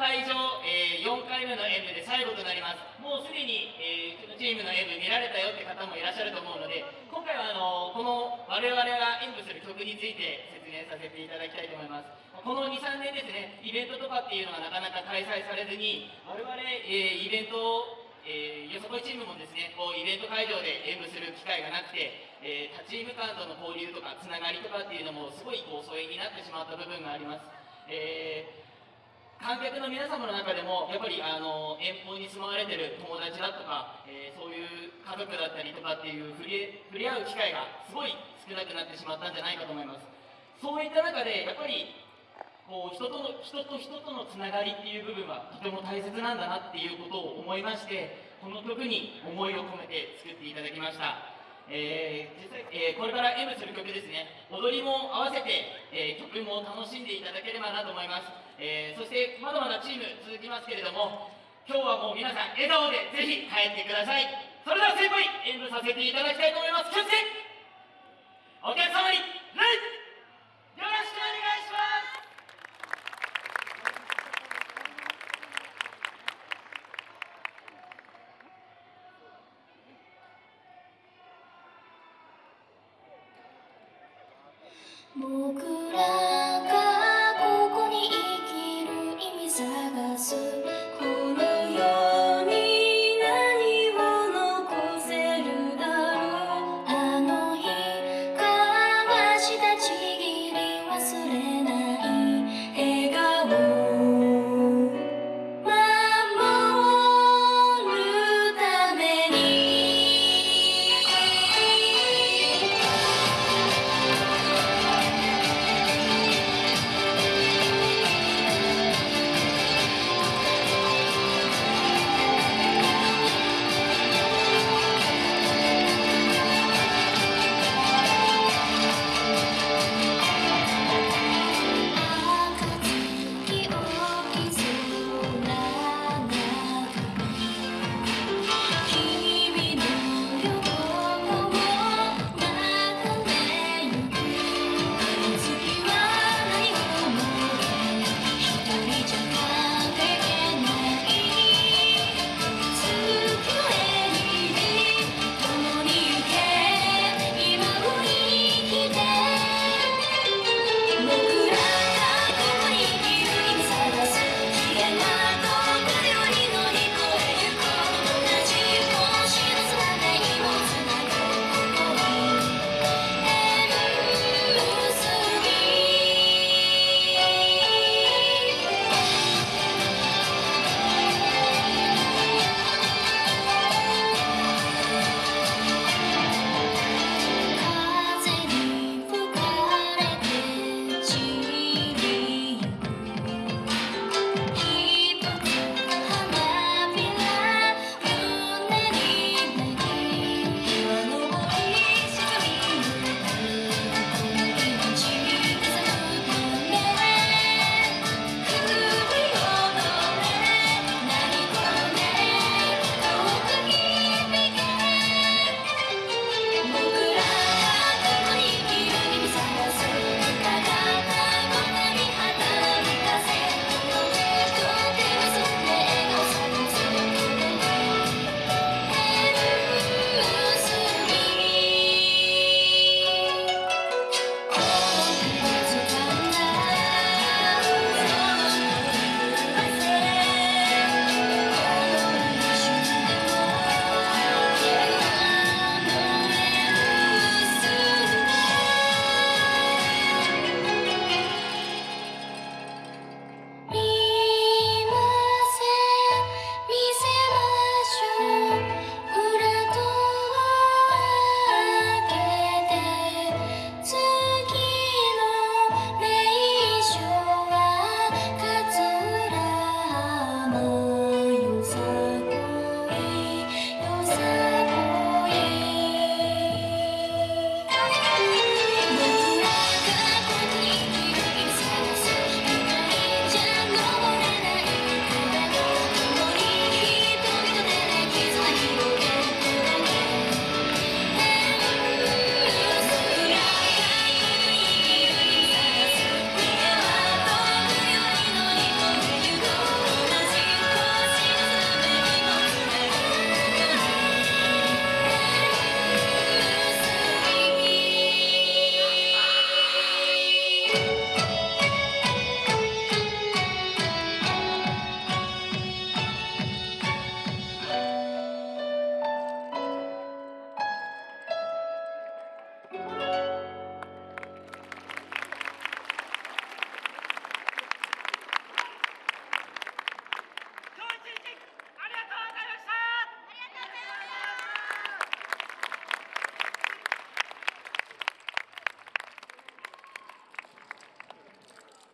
会場、えー、4回目の演舞で最後となります。もうすでに、えー、チームの演舞見られたよって方もいらっしゃると思うので今回はあのこの我々が演舞する曲について説明させていただきたいと思います。この23年ですねイベントとかっていうのがなかなか開催されずに我々、えー、イベントをえー、よそこいチームもですねこうイベント会場で演舞する機会がなくて、えー、他チーム間との交流とかつながりとかっていうのもすごいこう疎遠になってしまった部分があります、えー、観客の皆様の中でもやっぱりあの遠方に住まわれてる友達だとか、えそういう家族だったりとかっていう触れ触れ合う機会がすごい少なくなってしまったんじゃないかと思います。そういった中でやっぱりこう人との人と人とのつながりっていう部分はとても大切なんだなっていうことを思いましてこの曲に思いを込めて作っていただきました、えー、実際、えー、これから M する曲ですね。踊りも合わせて、えー、曲も楽しんでいただければなと思います、えそしてまだまだチーム続きますけれども今日はもう皆さん笑顔でぜひ帰ってください。それでは先輩演舞させていただきたいと思います。気をつけお客様に礼僕